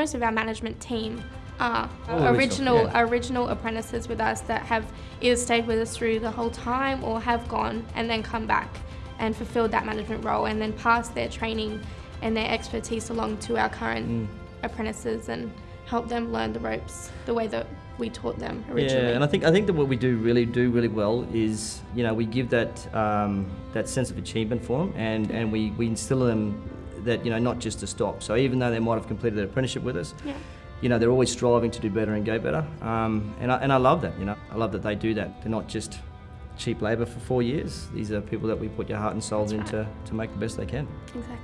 most of our management team are original, original yeah. original apprentices with us that have either stayed with us through the whole time or have gone and then come back and fulfilled that management role and then passed their training and their expertise along to our current Mm. apprentices and help them learn the ropes the way that we taught them originally. Yeah, and I think I think that what we do really do really well is you know we give that um, that sense of achievement for them, and and we we instill them that you know not just to stop. So even though they might have completed their apprenticeship with us, Yeah. you know they're always striving to do better and go better. Um, and I and I love that. You know I love that they do that. They're not just cheap labour for four years. These are people that we put your heart and souls That's into to make the best they can. Exactly.